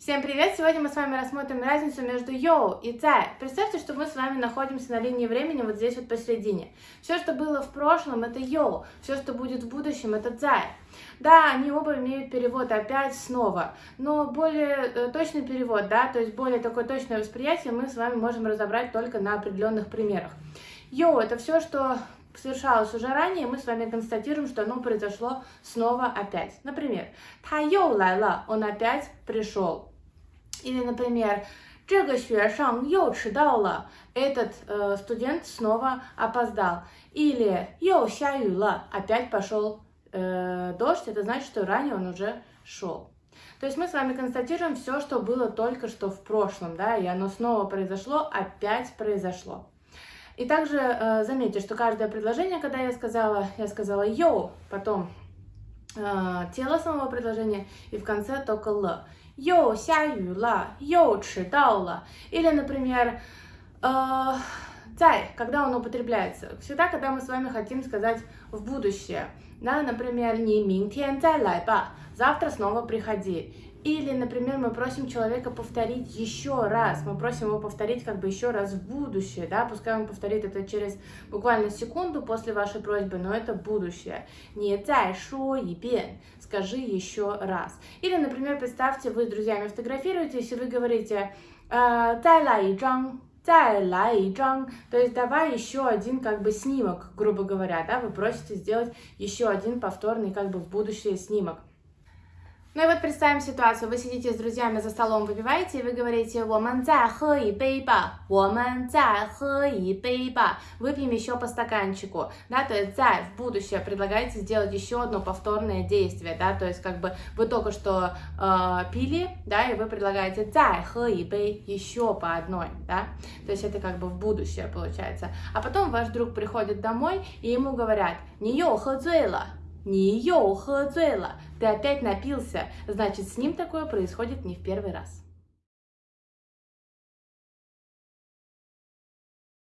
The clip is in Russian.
Всем привет! Сегодня мы с вами рассмотрим разницу между 又 и 再. Представьте, что мы с вами находимся на линии времени вот здесь вот посередине. Все, что было в прошлом, это 又. Все, что будет в будущем, это 再. Да, они оба имеют перевод опять снова, но более э, точный перевод, да, то есть более такое точное восприятие мы с вами можем разобрать только на определенных примерах. 又 – это все, что совершалось уже ранее, мы с вами констатируем, что оно произошло снова опять. Например, 他又来了, он опять пришел. Или, например, 这个学生又迟到了. Этот э, студент снова опоздал. Или 又下雨了. Опять пошел э, дождь. Это значит, что ранее он уже шел. То есть мы с вами констатируем все, что было только что в прошлом, да, и оно снова произошло, опять произошло. И также э, заметьте, что каждое предложение, когда я сказала, я сказала «йоу», потом э, тело самого предложения и в конце только «了». «又下雨了», «又吃了». Или, например, э, Царь, когда он употребляется? Всегда, когда мы с вами хотим сказать в будущее. Да, например, 你明天再来吧, завтра снова приходи. Или, например, мы просим человека повторить еще раз, мы просим его повторить как бы еще раз в будущее, да, пускай он повторит это через буквально секунду после вашей просьбы, но это будущее. Не цай шо и бен, скажи еще раз. Или, например, представьте, вы с друзьями фотографируетесь, и вы говорите «А, «Цай ла и тайлайджанг, то есть давай еще один как бы снимок, грубо говоря, да, вы просите сделать еще один повторный как бы в будущее снимок. Ну и вот представим ситуацию. Вы сидите с друзьями за столом, выпиваете, и вы говорите ба, Выпьем еще по стаканчику. Да, то есть «за» в будущее предлагаете сделать еще одно повторное действие. Да, то есть как бы вы только что э, пили, да, и вы предлагаете еще по одной. Да? То есть это как бы в будущее получается. А потом ваш друг приходит домой, и ему говорят «не йо хэ ты опять напился, значит, с ним такое происходит не в первый раз.